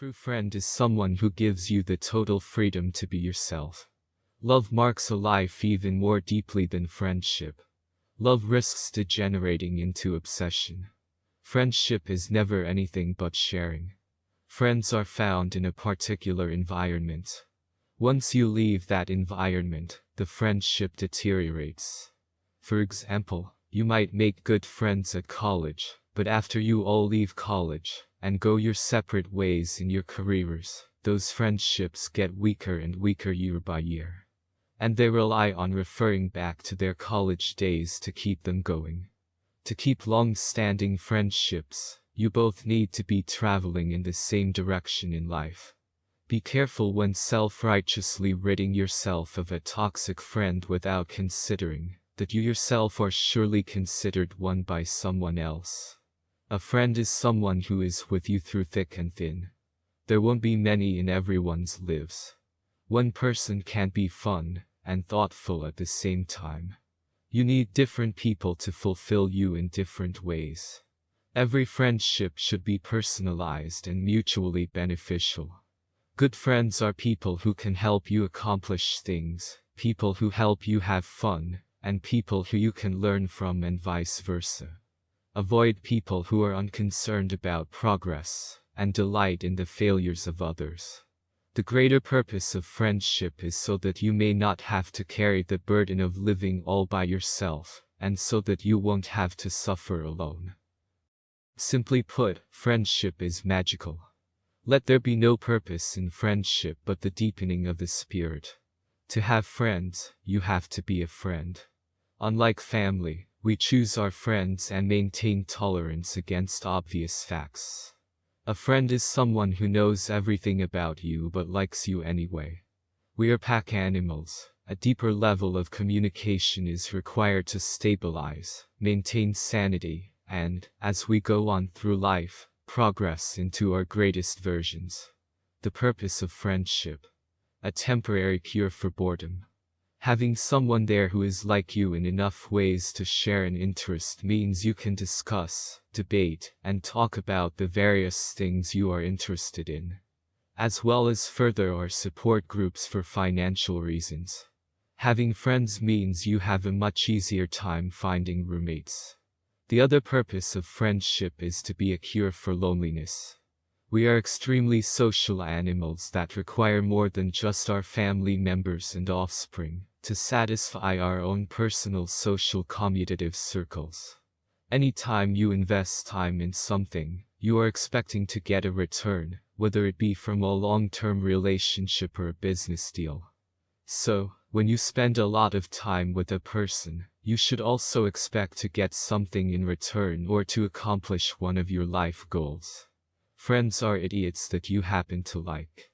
true friend is someone who gives you the total freedom to be yourself. Love marks a life even more deeply than friendship. Love risks degenerating into obsession. Friendship is never anything but sharing. Friends are found in a particular environment. Once you leave that environment, the friendship deteriorates. For example, you might make good friends at college, but after you all leave college and go your separate ways in your careers, those friendships get weaker and weaker year by year. And they rely on referring back to their college days to keep them going. To keep long-standing friendships, you both need to be traveling in the same direction in life. Be careful when self-righteously ridding yourself of a toxic friend without considering that you yourself are surely considered one by someone else. A friend is someone who is with you through thick and thin. There won't be many in everyone's lives. One person can't be fun and thoughtful at the same time. You need different people to fulfill you in different ways. Every friendship should be personalized and mutually beneficial. Good friends are people who can help you accomplish things, people who help you have fun, and people who you can learn from and vice versa. Avoid people who are unconcerned about progress and delight in the failures of others. The greater purpose of friendship is so that you may not have to carry the burden of living all by yourself, and so that you won't have to suffer alone. Simply put, friendship is magical. Let there be no purpose in friendship but the deepening of the spirit. To have friends, you have to be a friend. Unlike family, we choose our friends and maintain tolerance against obvious facts. A friend is someone who knows everything about you but likes you anyway. We are pack animals. A deeper level of communication is required to stabilize, maintain sanity, and, as we go on through life, progress into our greatest versions. The purpose of friendship. A temporary cure for boredom. Having someone there who is like you in enough ways to share an interest means you can discuss, debate, and talk about the various things you are interested in. As well as further our support groups for financial reasons. Having friends means you have a much easier time finding roommates. The other purpose of friendship is to be a cure for loneliness. We are extremely social animals that require more than just our family members and offspring to satisfy our own personal social commutative circles. Anytime you invest time in something, you are expecting to get a return, whether it be from a long-term relationship or a business deal. So, when you spend a lot of time with a person, you should also expect to get something in return or to accomplish one of your life goals. Friends are idiots that you happen to like.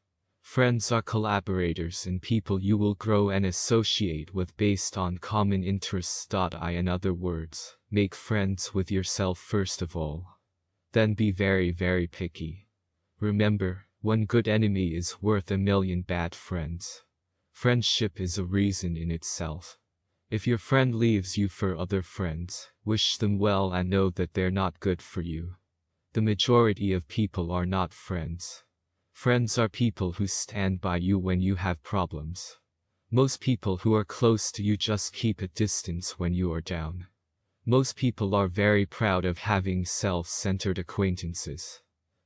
Friends are collaborators and people you will grow and associate with based on common interests. I in other words, make friends with yourself first of all. Then be very very picky. Remember, one good enemy is worth a million bad friends. Friendship is a reason in itself. If your friend leaves you for other friends, wish them well and know that they're not good for you. The majority of people are not friends. Friends are people who stand by you when you have problems. Most people who are close to you just keep a distance when you are down. Most people are very proud of having self-centered acquaintances.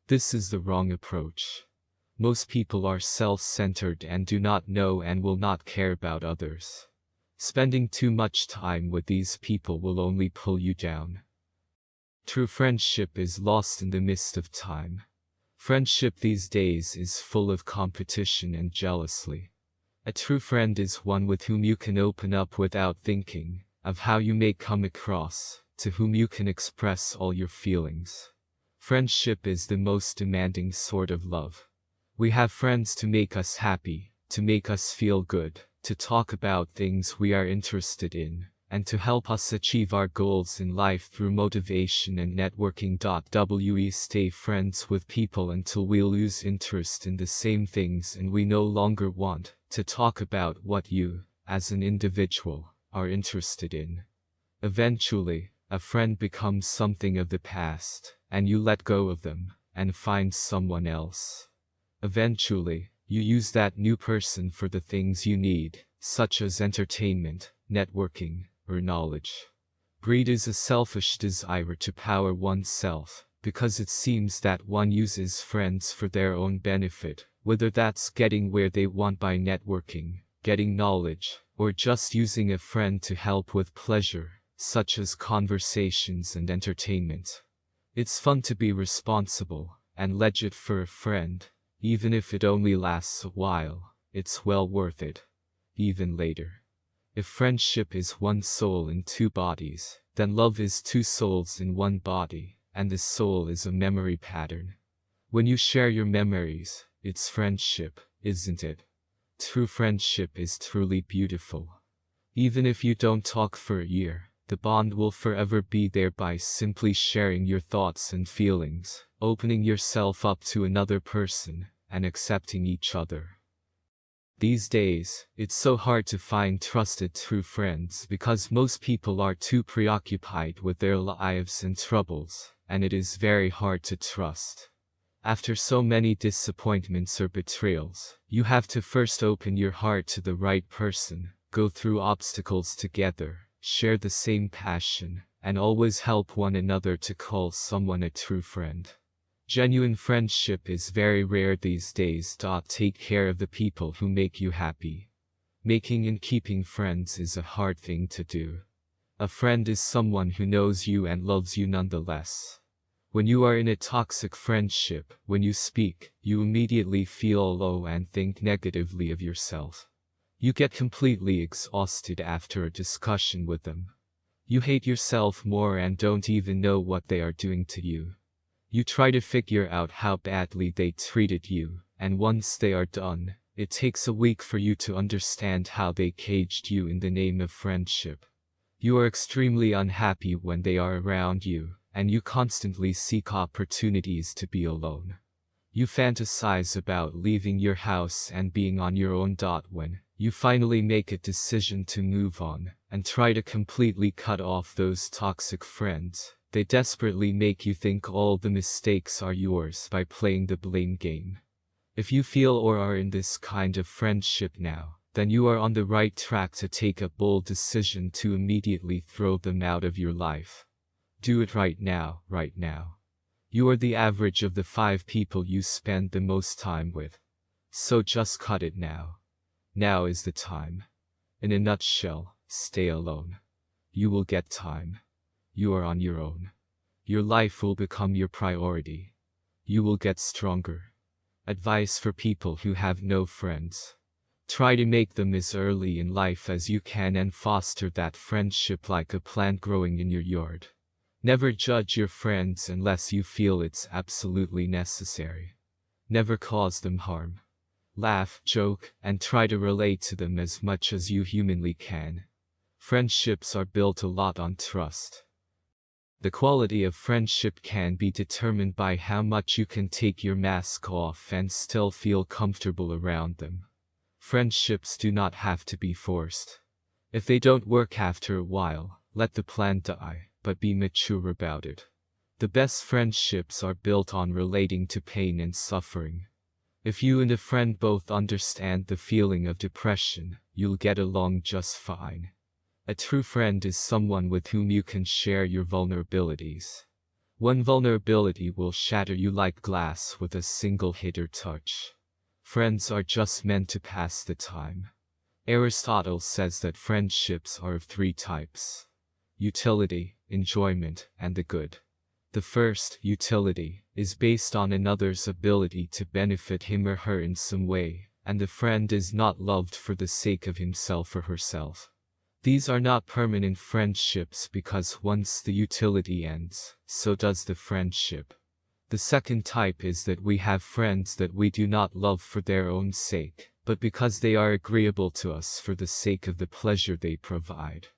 This is the wrong approach. Most people are self-centered and do not know and will not care about others. Spending too much time with these people will only pull you down. True friendship is lost in the mist of time. Friendship these days is full of competition and jealousy. A true friend is one with whom you can open up without thinking of how you may come across, to whom you can express all your feelings. Friendship is the most demanding sort of love. We have friends to make us happy, to make us feel good, to talk about things we are interested in, and to help us achieve our goals in life through motivation and networking. We stay friends with people until we lose interest in the same things and we no longer want to talk about what you, as an individual, are interested in. Eventually, a friend becomes something of the past, and you let go of them and find someone else. Eventually, you use that new person for the things you need, such as entertainment, networking, or knowledge. Greed is a selfish desire to power oneself, because it seems that one uses friends for their own benefit, whether that's getting where they want by networking, getting knowledge, or just using a friend to help with pleasure, such as conversations and entertainment. It's fun to be responsible and legit for a friend, even if it only lasts a while, it's well worth it. Even later. If friendship is one soul in two bodies, then love is two souls in one body, and the soul is a memory pattern. When you share your memories, it's friendship, isn't it? True friendship is truly beautiful. Even if you don't talk for a year, the bond will forever be there by simply sharing your thoughts and feelings, opening yourself up to another person, and accepting each other. These days, it's so hard to find trusted true friends because most people are too preoccupied with their lives and troubles, and it is very hard to trust. After so many disappointments or betrayals, you have to first open your heart to the right person, go through obstacles together, share the same passion, and always help one another to call someone a true friend. Genuine friendship is very rare these days. Take care of the people who make you happy. Making and keeping friends is a hard thing to do. A friend is someone who knows you and loves you nonetheless. When you are in a toxic friendship, when you speak, you immediately feel low and think negatively of yourself. You get completely exhausted after a discussion with them. You hate yourself more and don't even know what they are doing to you. You try to figure out how badly they treated you, and once they are done, it takes a week for you to understand how they caged you in the name of friendship. You are extremely unhappy when they are around you, and you constantly seek opportunities to be alone. You fantasize about leaving your house and being on your own. When you finally make a decision to move on and try to completely cut off those toxic friends, they desperately make you think all the mistakes are yours by playing the blame game. If you feel or are in this kind of friendship now, then you are on the right track to take a bold decision to immediately throw them out of your life. Do it right now, right now. You are the average of the five people you spend the most time with. So just cut it now. Now is the time. In a nutshell, stay alone. You will get time. You are on your own. Your life will become your priority. You will get stronger. Advice for people who have no friends. Try to make them as early in life as you can and foster that friendship like a plant growing in your yard. Never judge your friends unless you feel it's absolutely necessary. Never cause them harm. Laugh, joke, and try to relate to them as much as you humanly can. Friendships are built a lot on trust. The quality of friendship can be determined by how much you can take your mask off and still feel comfortable around them. Friendships do not have to be forced. If they don't work after a while, let the plan die, but be mature about it. The best friendships are built on relating to pain and suffering. If you and a friend both understand the feeling of depression, you'll get along just fine. A true friend is someone with whom you can share your vulnerabilities. One vulnerability will shatter you like glass with a single hit or touch. Friends are just meant to pass the time. Aristotle says that friendships are of three types. Utility, enjoyment, and the good. The first, utility, is based on another's ability to benefit him or her in some way, and the friend is not loved for the sake of himself or herself. These are not permanent friendships because once the utility ends, so does the friendship. The second type is that we have friends that we do not love for their own sake, but because they are agreeable to us for the sake of the pleasure they provide.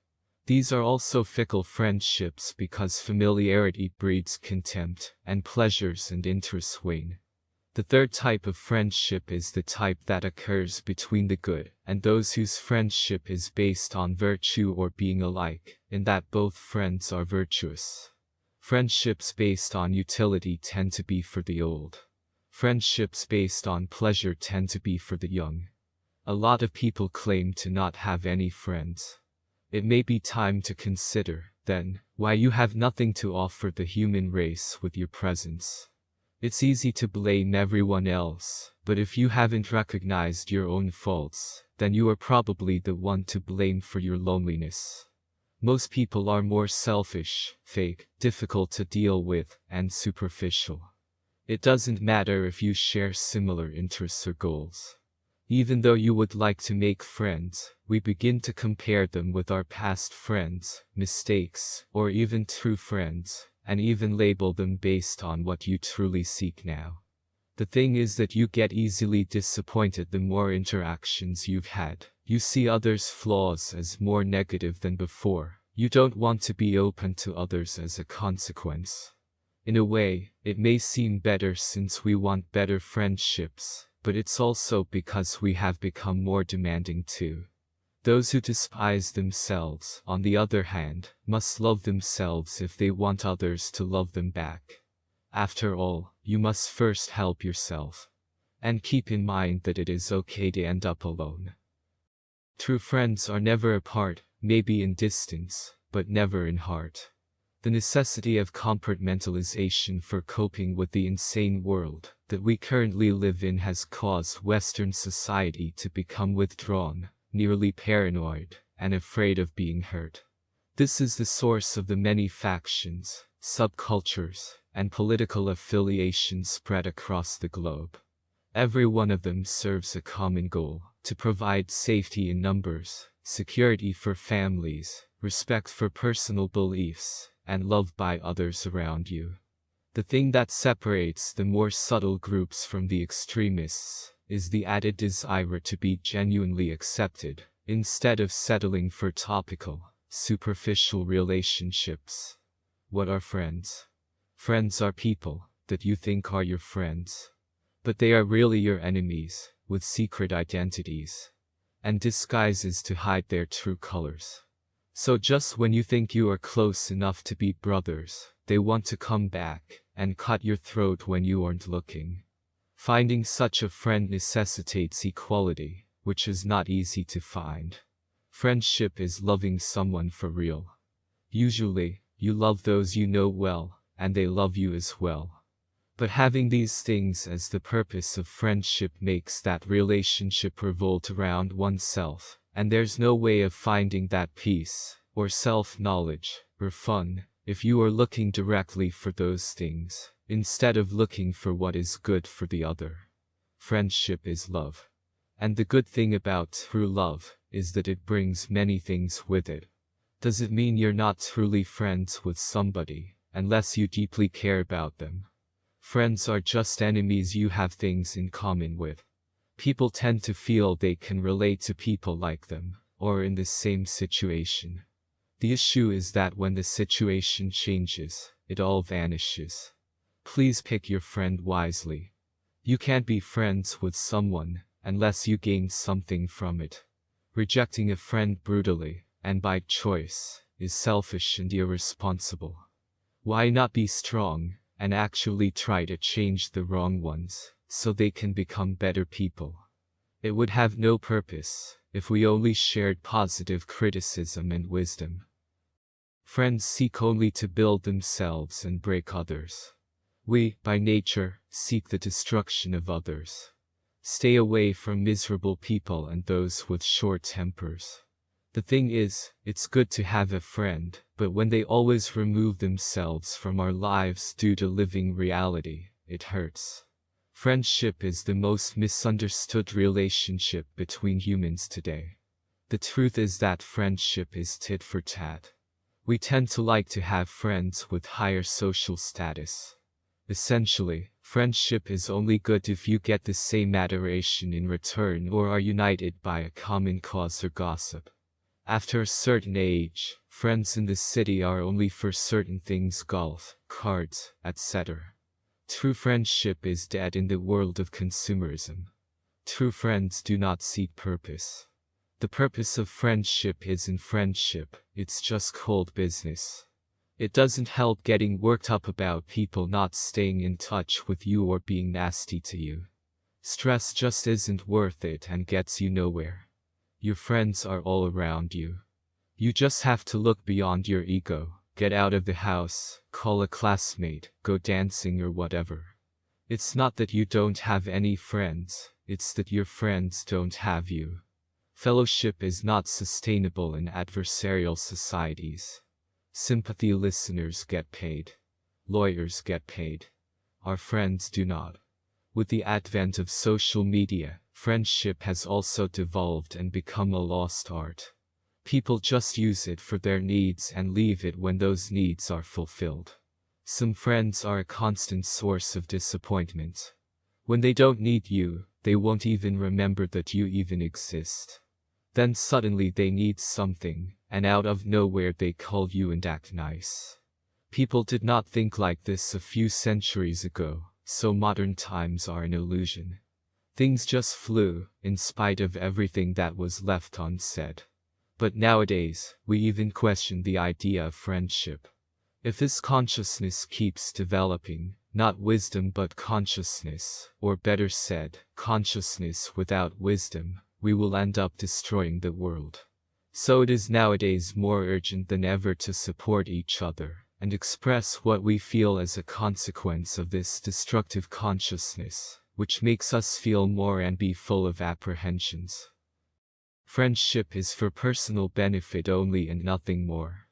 These are also fickle friendships because familiarity breeds contempt, and pleasures and interests wane. The third type of friendship is the type that occurs between the good and those whose friendship is based on virtue or being alike, in that both friends are virtuous. Friendships based on utility tend to be for the old. Friendships based on pleasure tend to be for the young. A lot of people claim to not have any friends. It may be time to consider, then, why you have nothing to offer the human race with your presence. It's easy to blame everyone else, but if you haven't recognized your own faults, then you are probably the one to blame for your loneliness. Most people are more selfish, fake, difficult to deal with, and superficial. It doesn't matter if you share similar interests or goals. Even though you would like to make friends, we begin to compare them with our past friends, mistakes, or even true friends, and even label them based on what you truly seek now. The thing is that you get easily disappointed the more interactions you've had. You see others' flaws as more negative than before. You don't want to be open to others as a consequence. In a way, it may seem better since we want better friendships, but it's also because we have become more demanding too. Those who despise themselves, on the other hand, must love themselves if they want others to love them back. After all, you must first help yourself. And keep in mind that it is okay to end up alone. True friends are never apart, maybe in distance, but never in heart. The necessity of compartmentalization for coping with the insane world that we currently live in has caused Western society to become withdrawn, nearly paranoid, and afraid of being hurt. This is the source of the many factions, subcultures, and political affiliations spread across the globe. Every one of them serves a common goal, to provide safety in numbers, security for families, respect for personal beliefs, and love by others around you. The thing that separates the more subtle groups from the extremists is the added desire to be genuinely accepted, instead of settling for topical, superficial relationships. What are friends? Friends are people that you think are your friends. But they are really your enemies, with secret identities. And disguises to hide their true colors. So just when you think you are close enough to be brothers, they want to come back and cut your throat when you aren't looking. Finding such a friend necessitates equality, which is not easy to find. Friendship is loving someone for real. Usually, you love those you know well, and they love you as well. But having these things as the purpose of friendship makes that relationship revolt around oneself, and there's no way of finding that peace, or self-knowledge, or fun, if you are looking directly for those things instead of looking for what is good for the other. Friendship is love. And the good thing about true love is that it brings many things with it. Does it mean you're not truly friends with somebody, unless you deeply care about them? Friends are just enemies you have things in common with. People tend to feel they can relate to people like them, or in the same situation. The issue is that when the situation changes, it all vanishes. Please pick your friend wisely. You can't be friends with someone unless you gain something from it. Rejecting a friend brutally, and by choice, is selfish and irresponsible. Why not be strong and actually try to change the wrong ones so they can become better people? It would have no purpose if we only shared positive criticism and wisdom. Friends seek only to build themselves and break others. We, by nature, seek the destruction of others. Stay away from miserable people and those with short tempers. The thing is, it's good to have a friend, but when they always remove themselves from our lives due to living reality, it hurts. Friendship is the most misunderstood relationship between humans today. The truth is that friendship is tit for tat. We tend to like to have friends with higher social status. Essentially, friendship is only good if you get the same adoration in return or are united by a common cause or gossip. After a certain age, friends in the city are only for certain things golf, cards, etc. True friendship is dead in the world of consumerism. True friends do not seek purpose. The purpose of friendship is in friendship, it's just cold business. It doesn't help getting worked up about people not staying in touch with you or being nasty to you. Stress just isn't worth it and gets you nowhere. Your friends are all around you. You just have to look beyond your ego, get out of the house, call a classmate, go dancing or whatever. It's not that you don't have any friends, it's that your friends don't have you. Fellowship is not sustainable in adversarial societies. Sympathy listeners get paid. Lawyers get paid. Our friends do not. With the advent of social media, friendship has also devolved and become a lost art. People just use it for their needs and leave it when those needs are fulfilled. Some friends are a constant source of disappointment. When they don't need you, they won't even remember that you even exist. Then suddenly they need something, and out of nowhere they call you and act nice. People did not think like this a few centuries ago, so modern times are an illusion. Things just flew, in spite of everything that was left unsaid. But nowadays, we even question the idea of friendship. If this consciousness keeps developing, not wisdom but consciousness, or better said, consciousness without wisdom, we will end up destroying the world. So it is nowadays more urgent than ever to support each other, and express what we feel as a consequence of this destructive consciousness, which makes us feel more and be full of apprehensions. Friendship is for personal benefit only and nothing more.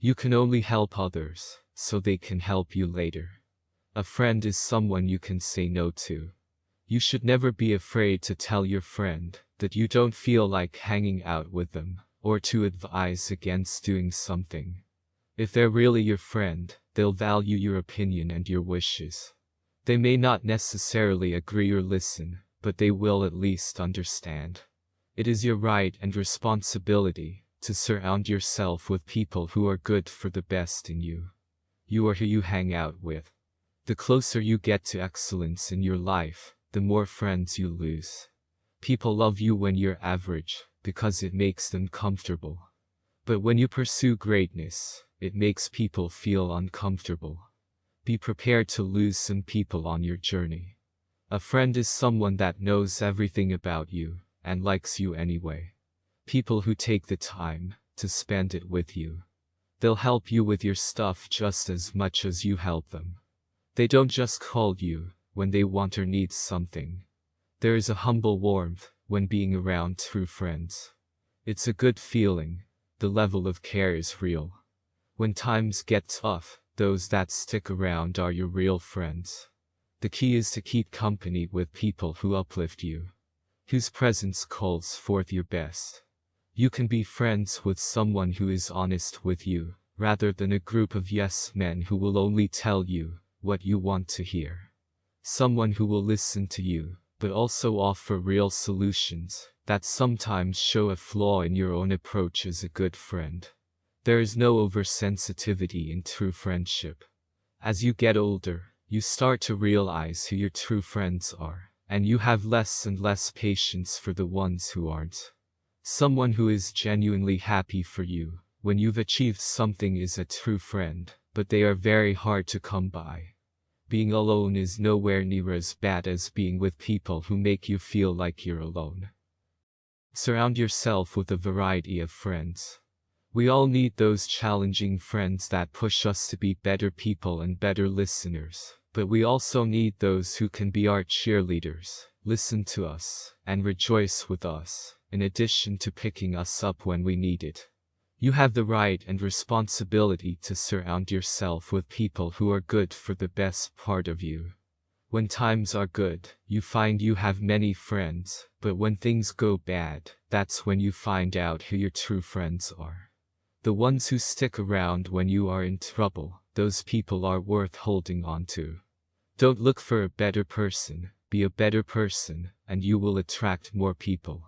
You can only help others, so they can help you later. A friend is someone you can say no to. You should never be afraid to tell your friend that you don't feel like hanging out with them, or to advise against doing something. If they're really your friend, they'll value your opinion and your wishes. They may not necessarily agree or listen, but they will at least understand. It is your right and responsibility to surround yourself with people who are good for the best in you. You are who you hang out with. The closer you get to excellence in your life, the more friends you lose. People love you when you're average, because it makes them comfortable. But when you pursue greatness, it makes people feel uncomfortable. Be prepared to lose some people on your journey. A friend is someone that knows everything about you, and likes you anyway. People who take the time to spend it with you. They'll help you with your stuff just as much as you help them. They don't just call you when they want or need something. There is a humble warmth when being around true friends. It's a good feeling. The level of care is real. When times get tough, those that stick around are your real friends. The key is to keep company with people who uplift you whose presence calls forth your best. You can be friends with someone who is honest with you, rather than a group of yes men who will only tell you what you want to hear. Someone who will listen to you, but also offer real solutions that sometimes show a flaw in your own approach as a good friend. There is no oversensitivity in true friendship. As you get older, you start to realize who your true friends are and you have less and less patience for the ones who aren't. Someone who is genuinely happy for you when you've achieved something is a true friend, but they are very hard to come by. Being alone is nowhere near as bad as being with people who make you feel like you're alone. Surround yourself with a variety of friends. We all need those challenging friends that push us to be better people and better listeners. But we also need those who can be our cheerleaders, listen to us, and rejoice with us, in addition to picking us up when we need it. You have the right and responsibility to surround yourself with people who are good for the best part of you. When times are good, you find you have many friends, but when things go bad, that's when you find out who your true friends are. The ones who stick around when you are in trouble, those people are worth holding on to. Don't look for a better person, be a better person, and you will attract more people.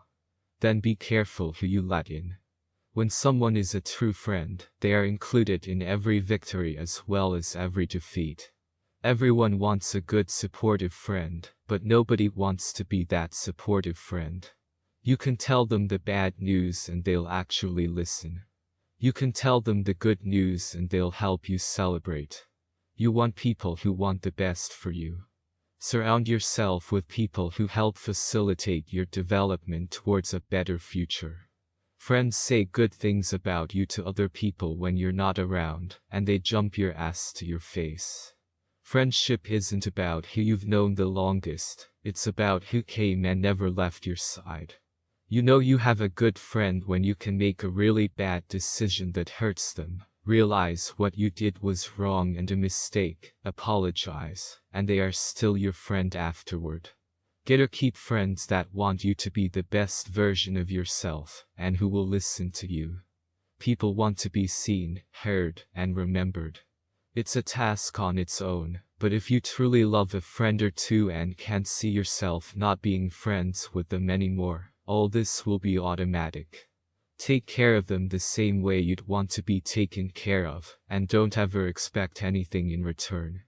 Then be careful who you let in. When someone is a true friend, they are included in every victory as well as every defeat. Everyone wants a good supportive friend, but nobody wants to be that supportive friend. You can tell them the bad news and they'll actually listen. You can tell them the good news and they'll help you celebrate. You want people who want the best for you. Surround yourself with people who help facilitate your development towards a better future. Friends say good things about you to other people when you're not around, and they jump your ass to your face. Friendship isn't about who you've known the longest, it's about who came and never left your side. You know you have a good friend when you can make a really bad decision that hurts them, realize what you did was wrong and a mistake, apologize, and they are still your friend afterward. Get or keep friends that want you to be the best version of yourself, and who will listen to you. People want to be seen, heard, and remembered. It's a task on its own, but if you truly love a friend or two and can't see yourself not being friends with them anymore, all this will be automatic. Take care of them the same way you'd want to be taken care of, and don't ever expect anything in return.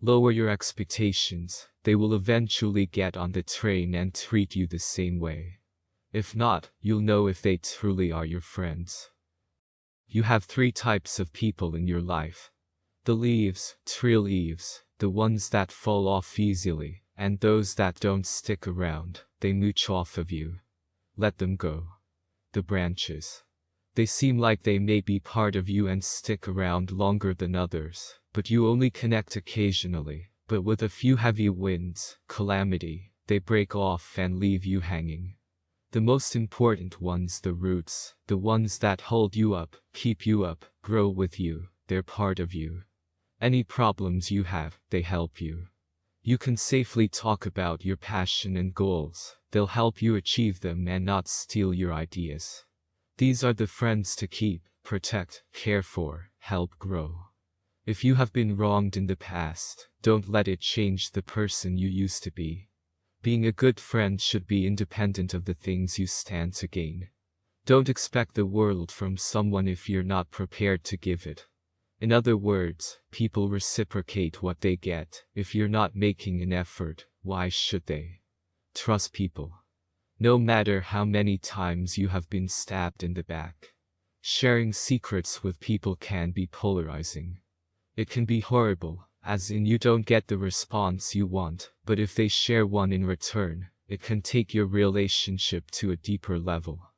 Lower your expectations, they will eventually get on the train and treat you the same way. If not, you'll know if they truly are your friends. You have three types of people in your life. The leaves, tree leaves, the ones that fall off easily, and those that don't stick around, they mooch off of you. Let them go. The branches. They seem like they may be part of you and stick around longer than others, but you only connect occasionally, but with a few heavy winds, calamity, they break off and leave you hanging. The most important ones the roots, the ones that hold you up, keep you up, grow with you, they're part of you. Any problems you have, they help you. You can safely talk about your passion and goals, they'll help you achieve them and not steal your ideas. These are the friends to keep, protect, care for, help grow. If you have been wronged in the past, don't let it change the person you used to be. Being a good friend should be independent of the things you stand to gain. Don't expect the world from someone if you're not prepared to give it. In other words, people reciprocate what they get. If you're not making an effort, why should they? Trust people. No matter how many times you have been stabbed in the back. Sharing secrets with people can be polarizing. It can be horrible, as in you don't get the response you want, but if they share one in return, it can take your relationship to a deeper level.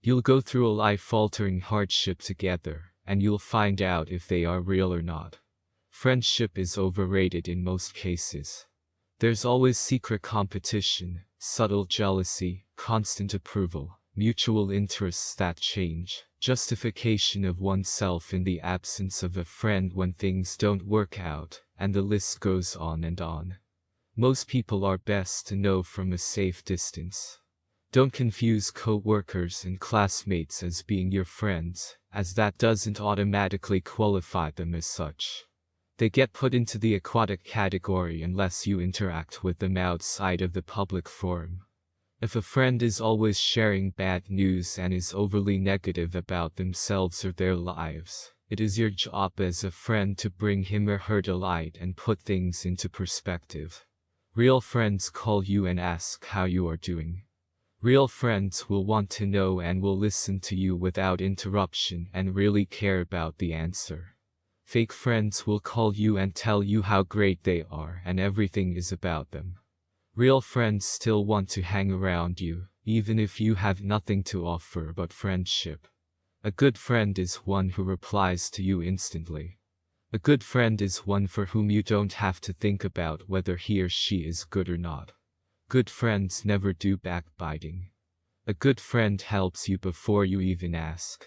You'll go through a life-altering hardship together, and you'll find out if they are real or not. Friendship is overrated in most cases. There's always secret competition, subtle jealousy, constant approval, mutual interests that change, justification of oneself in the absence of a friend when things don't work out, and the list goes on and on. Most people are best to know from a safe distance. Don't confuse co-workers and classmates as being your friends, as that doesn't automatically qualify them as such. They get put into the aquatic category unless you interact with them outside of the public forum. If a friend is always sharing bad news and is overly negative about themselves or their lives, it is your job as a friend to bring him or her to light and put things into perspective. Real friends call you and ask how you are doing. Real friends will want to know and will listen to you without interruption and really care about the answer. Fake friends will call you and tell you how great they are and everything is about them. Real friends still want to hang around you, even if you have nothing to offer but friendship. A good friend is one who replies to you instantly. A good friend is one for whom you don't have to think about whether he or she is good or not. Good friends never do backbiting. A good friend helps you before you even ask.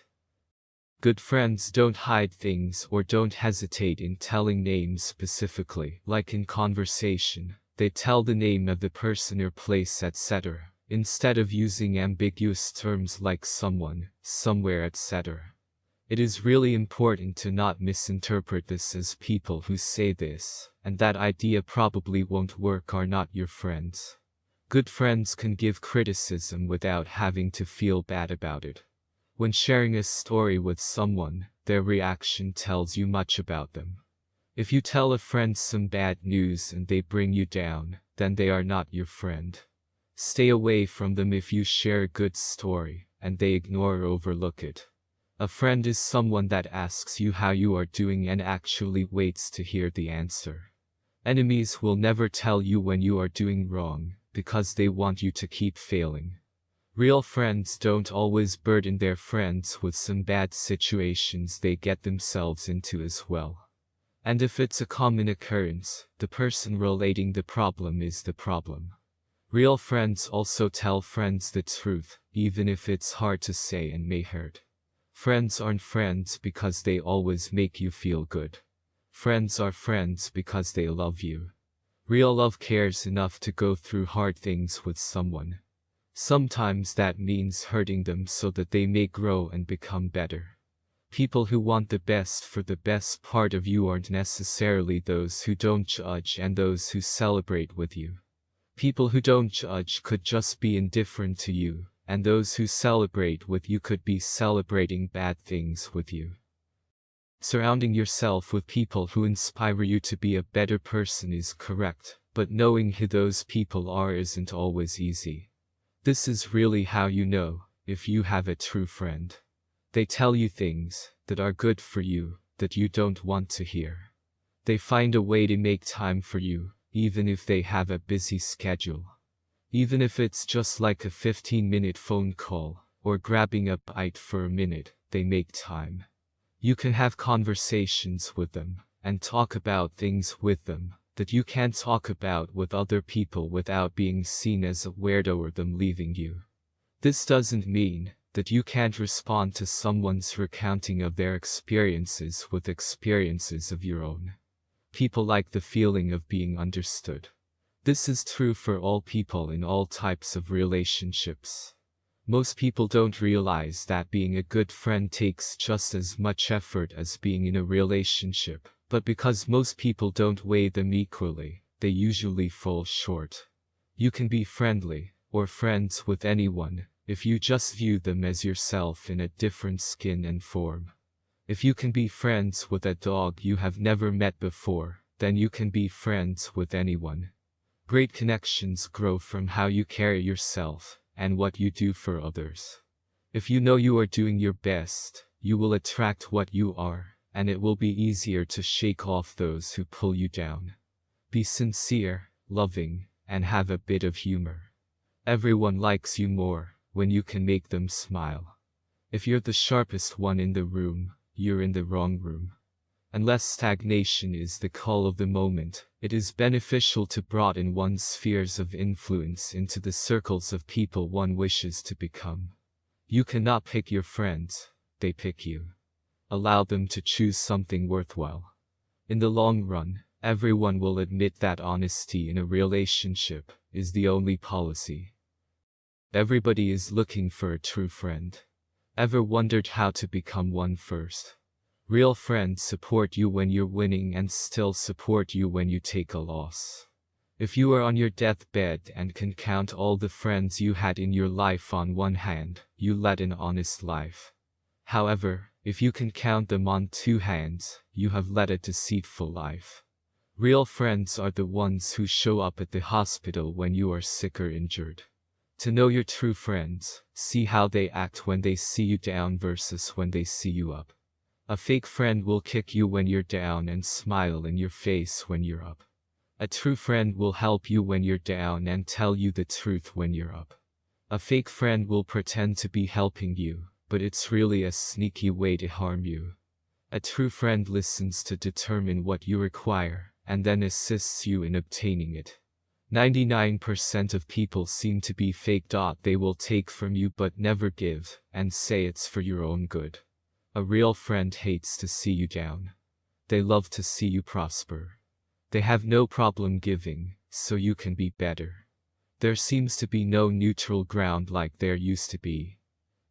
Good friends don't hide things or don't hesitate in telling names specifically, like in conversation. They tell the name of the person or place etc., instead of using ambiguous terms like someone, somewhere etc. It is really important to not misinterpret this as people who say this, and that idea probably won't work are not your friends. Good friends can give criticism without having to feel bad about it. When sharing a story with someone, their reaction tells you much about them. If you tell a friend some bad news and they bring you down, then they are not your friend. Stay away from them if you share a good story, and they ignore or overlook it. A friend is someone that asks you how you are doing and actually waits to hear the answer. Enemies will never tell you when you are doing wrong, because they want you to keep failing. Real friends don't always burden their friends with some bad situations they get themselves into as well. And if it's a common occurrence, the person relating the problem is the problem. Real friends also tell friends the truth, even if it's hard to say and may hurt. Friends aren't friends because they always make you feel good. Friends are friends because they love you. Real love cares enough to go through hard things with someone. Sometimes that means hurting them so that they may grow and become better. People who want the best for the best part of you aren't necessarily those who don't judge and those who celebrate with you. People who don't judge could just be indifferent to you, and those who celebrate with you could be celebrating bad things with you. Surrounding yourself with people who inspire you to be a better person is correct, but knowing who those people are isn't always easy. This is really how you know if you have a true friend. They tell you things that are good for you that you don't want to hear. They find a way to make time for you, even if they have a busy schedule. Even if it's just like a 15 minute phone call, or grabbing a bite for a minute, they make time. You can have conversations with them, and talk about things with them, that you can't talk about with other people without being seen as a weirdo or them leaving you. This doesn't mean that you can't respond to someone's recounting of their experiences with experiences of your own. People like the feeling of being understood. This is true for all people in all types of relationships. Most people don't realize that being a good friend takes just as much effort as being in a relationship, but because most people don't weigh them equally, they usually fall short. You can be friendly, or friends with anyone, if you just view them as yourself in a different skin and form. If you can be friends with a dog you have never met before, then you can be friends with anyone. Great connections grow from how you carry yourself and what you do for others. If you know you are doing your best, you will attract what you are, and it will be easier to shake off those who pull you down. Be sincere, loving, and have a bit of humor. Everyone likes you more when you can make them smile. If you're the sharpest one in the room, you're in the wrong room. Unless stagnation is the call of the moment, it is beneficial to broaden one's spheres of influence into the circles of people one wishes to become. You cannot pick your friends, they pick you. Allow them to choose something worthwhile. In the long run, everyone will admit that honesty in a relationship is the only policy. Everybody is looking for a true friend. Ever wondered how to become one first? Real friends support you when you're winning and still support you when you take a loss. If you are on your deathbed and can count all the friends you had in your life on one hand, you led an honest life. However, if you can count them on two hands, you have led a deceitful life. Real friends are the ones who show up at the hospital when you are sick or injured. To know your true friends, see how they act when they see you down versus when they see you up. A fake friend will kick you when you're down and smile in your face when you're up. A true friend will help you when you're down and tell you the truth when you're up. A fake friend will pretend to be helping you, but it's really a sneaky way to harm you. A true friend listens to determine what you require, and then assists you in obtaining it. 99% of people seem to be fake. They will take from you but never give, and say it's for your own good. A real friend hates to see you down. They love to see you prosper. They have no problem giving, so you can be better. There seems to be no neutral ground like there used to be.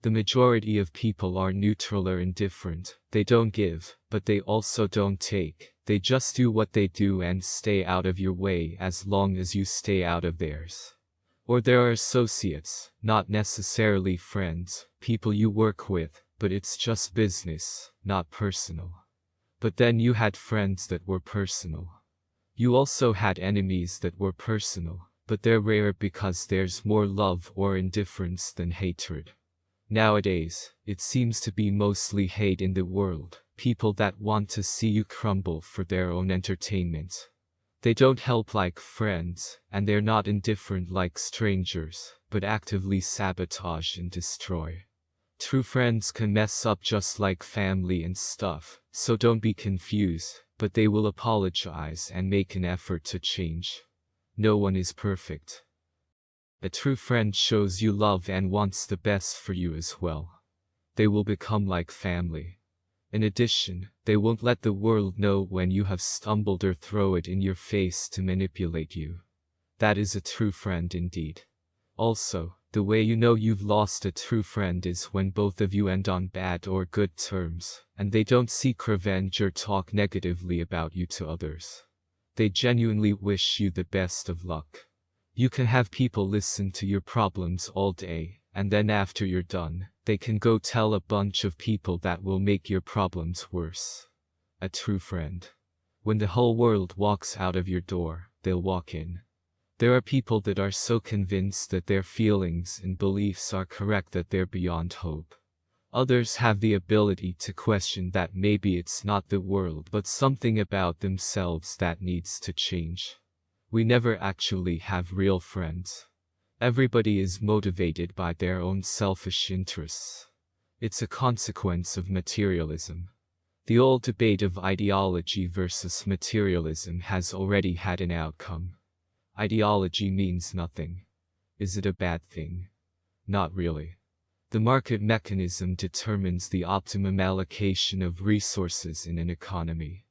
The majority of people are neutral or indifferent, they don't give, but they also don't take, they just do what they do and stay out of your way as long as you stay out of theirs. Or there are associates, not necessarily friends, people you work with, but it's just business, not personal. But then you had friends that were personal. You also had enemies that were personal, but they're rare because there's more love or indifference than hatred. Nowadays, it seems to be mostly hate in the world, people that want to see you crumble for their own entertainment. They don't help like friends, and they're not indifferent like strangers, but actively sabotage and destroy. True friends can mess up just like family and stuff, so don't be confused, but they will apologize and make an effort to change. No one is perfect. A true friend shows you love and wants the best for you as well. They will become like family. In addition, they won't let the world know when you have stumbled or throw it in your face to manipulate you. That is a true friend indeed. Also, the way you know you've lost a true friend is when both of you end on bad or good terms, and they don't seek revenge or talk negatively about you to others. They genuinely wish you the best of luck. You can have people listen to your problems all day, and then after you're done, they can go tell a bunch of people that will make your problems worse. A true friend. When the whole world walks out of your door, they'll walk in. There are people that are so convinced that their feelings and beliefs are correct that they're beyond hope. Others have the ability to question that maybe it's not the world but something about themselves that needs to change. We never actually have real friends. Everybody is motivated by their own selfish interests. It's a consequence of materialism. The old debate of ideology versus materialism has already had an outcome. Ideology means nothing. Is it a bad thing? Not really. The market mechanism determines the optimum allocation of resources in an economy.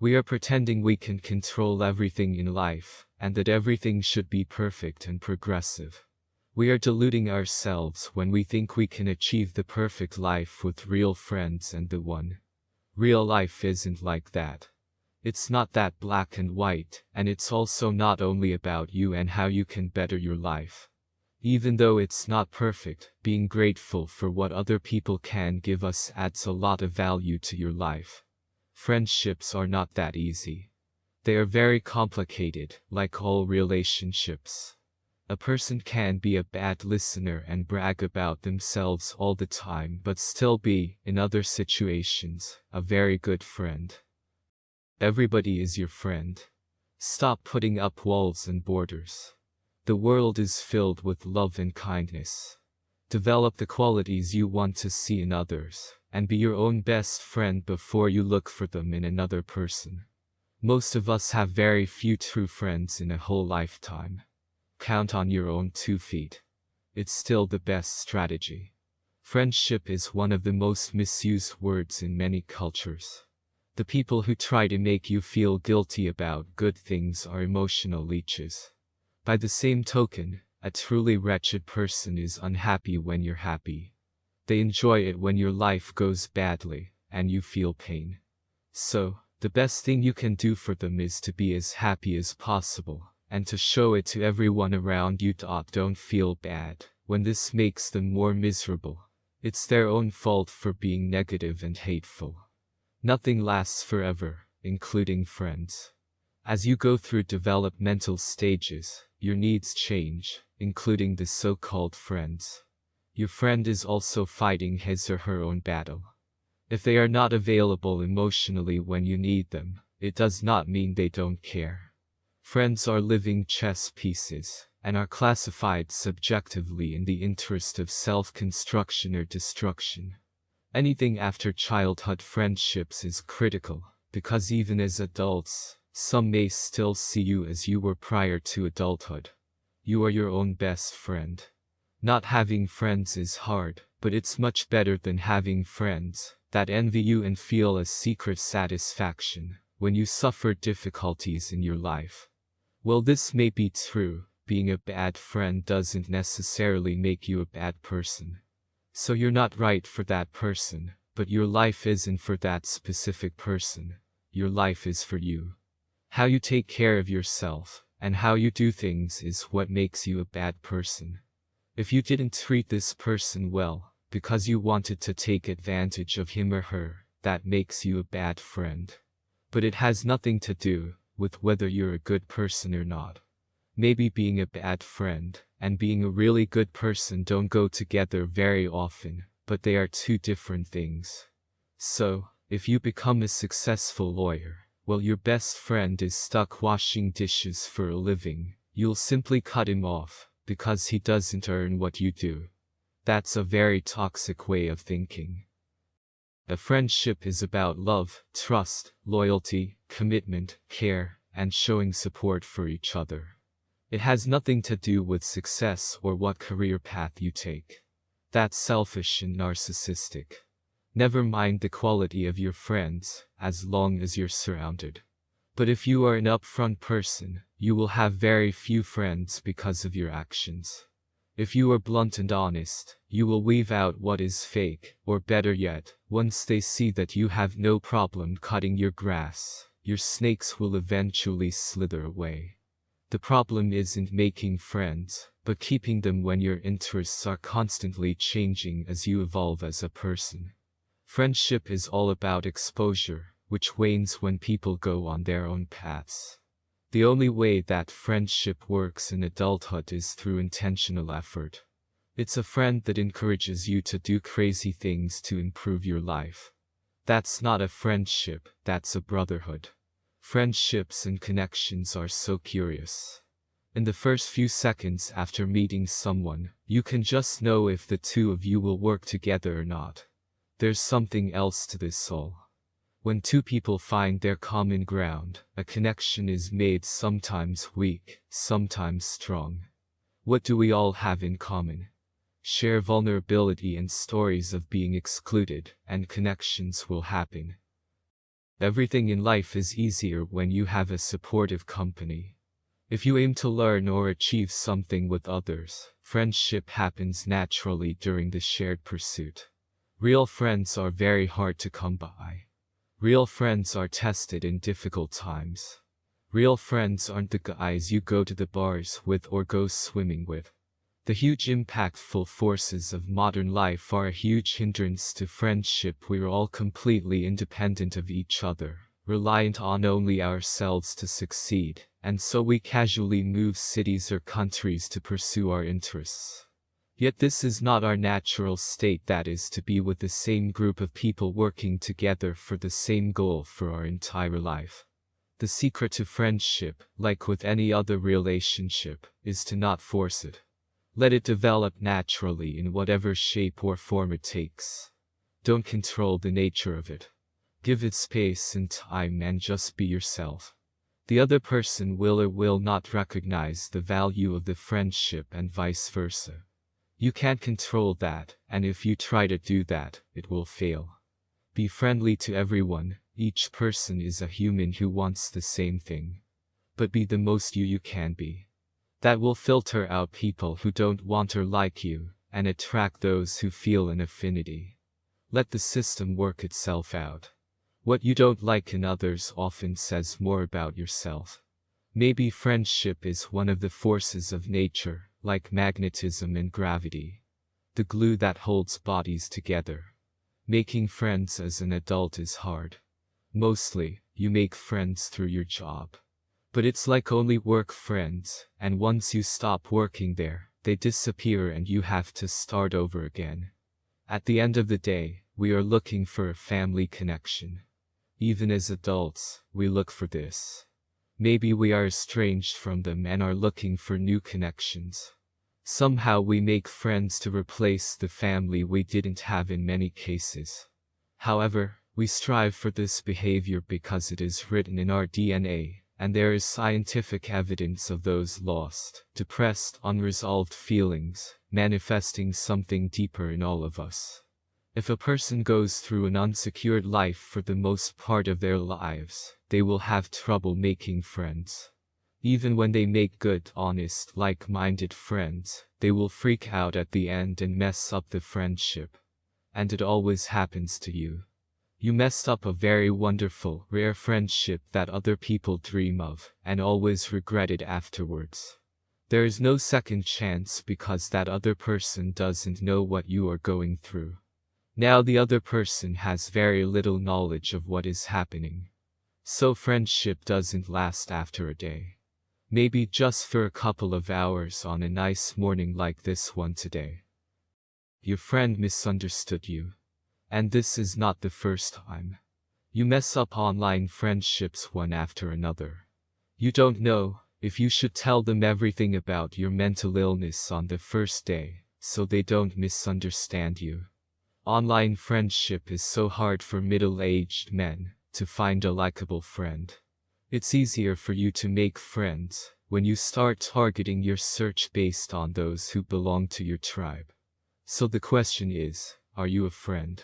We are pretending we can control everything in life, and that everything should be perfect and progressive. We are deluding ourselves when we think we can achieve the perfect life with real friends and the one. Real life isn't like that. It's not that black and white, and it's also not only about you and how you can better your life. Even though it's not perfect, being grateful for what other people can give us adds a lot of value to your life. Friendships are not that easy. They are very complicated, like all relationships. A person can be a bad listener and brag about themselves all the time but still be, in other situations, a very good friend. Everybody is your friend. Stop putting up walls and borders. The world is filled with love and kindness. Develop the qualities you want to see in others and be your own best friend before you look for them in another person. Most of us have very few true friends in a whole lifetime. Count on your own two feet. It's still the best strategy. Friendship is one of the most misused words in many cultures. The people who try to make you feel guilty about good things are emotional leeches. By the same token, a truly wretched person is unhappy when you're happy. They enjoy it when your life goes badly, and you feel pain. So, the best thing you can do for them is to be as happy as possible, and to show it to everyone around you. Don't feel bad when this makes them more miserable. It's their own fault for being negative and hateful. Nothing lasts forever, including friends. As you go through developmental stages, your needs change, including the so-called friends. Your friend is also fighting his or her own battle. If they are not available emotionally when you need them, it does not mean they don't care. Friends are living chess pieces, and are classified subjectively in the interest of self-construction or destruction. Anything after childhood friendships is critical, because even as adults, some may still see you as you were prior to adulthood. You are your own best friend. Not having friends is hard, but it's much better than having friends that envy you and feel a secret satisfaction when you suffer difficulties in your life. Well, this may be true, being a bad friend doesn't necessarily make you a bad person. So you're not right for that person, but your life isn't for that specific person. Your life is for you. How you take care of yourself, and how you do things is what makes you a bad person. If you didn't treat this person well, because you wanted to take advantage of him or her, that makes you a bad friend. But it has nothing to do with whether you're a good person or not. Maybe being a bad friend and being a really good person don't go together very often, but they are two different things. So, if you become a successful lawyer, while your best friend is stuck washing dishes for a living, you'll simply cut him off, because he doesn't earn what you do. That's a very toxic way of thinking. A friendship is about love, trust, loyalty, commitment, care, and showing support for each other. It has nothing to do with success or what career path you take. That's selfish and narcissistic. Never mind the quality of your friends, as long as you're surrounded. But if you are an upfront person, you will have very few friends because of your actions. If you are blunt and honest, you will weave out what is fake, or better yet, once they see that you have no problem cutting your grass, your snakes will eventually slither away. The problem isn't making friends, but keeping them when your interests are constantly changing as you evolve as a person. Friendship is all about exposure, which wanes when people go on their own paths. The only way that friendship works in adulthood is through intentional effort. It's a friend that encourages you to do crazy things to improve your life. That's not a friendship, that's a brotherhood. Friendships and connections are so curious. In the first few seconds after meeting someone, you can just know if the two of you will work together or not. There's something else to this soul. When two people find their common ground, a connection is made sometimes weak, sometimes strong. What do we all have in common? Share vulnerability and stories of being excluded, and connections will happen. Everything in life is easier when you have a supportive company. If you aim to learn or achieve something with others, friendship happens naturally during the shared pursuit. Real friends are very hard to come by. Real friends are tested in difficult times. Real friends aren't the guys you go to the bars with or go swimming with. The huge impactful forces of modern life are a huge hindrance to friendship. We're all completely independent of each other, reliant on only ourselves to succeed, and so we casually move cities or countries to pursue our interests. Yet this is not our natural state that is to be with the same group of people working together for the same goal for our entire life. The secret to friendship, like with any other relationship, is to not force it. Let it develop naturally in whatever shape or form it takes. Don't control the nature of it. Give it space and time and just be yourself. The other person will or will not recognize the value of the friendship and vice versa. You can't control that, and if you try to do that, it will fail. Be friendly to everyone, each person is a human who wants the same thing. But be the most you you can be. That will filter out people who don't want or like you, and attract those who feel an affinity. Let the system work itself out. What you don't like in others often says more about yourself. Maybe friendship is one of the forces of nature, like magnetism and gravity. The glue that holds bodies together. Making friends as an adult is hard. Mostly, you make friends through your job. But it's like only work friends, and once you stop working there, they disappear and you have to start over again. At the end of the day, we are looking for a family connection. Even as adults, we look for this. Maybe we are estranged from them and are looking for new connections. Somehow we make friends to replace the family we didn't have in many cases. However, we strive for this behavior because it is written in our DNA, and there is scientific evidence of those lost, depressed, unresolved feelings, manifesting something deeper in all of us. If a person goes through an unsecured life for the most part of their lives, they will have trouble making friends. Even when they make good, honest, like-minded friends, they will freak out at the end and mess up the friendship. And it always happens to you. You messed up a very wonderful, rare friendship that other people dream of, and always regret it afterwards. There is no second chance because that other person doesn't know what you are going through. Now the other person has very little knowledge of what is happening. So friendship doesn't last after a day. Maybe just for a couple of hours on a nice morning like this one today. Your friend misunderstood you. And this is not the first time. You mess up online friendships one after another. You don't know if you should tell them everything about your mental illness on the first day, so they don't misunderstand you. Online friendship is so hard for middle-aged men to find a likable friend. It's easier for you to make friends when you start targeting your search based on those who belong to your tribe. So the question is, are you a friend?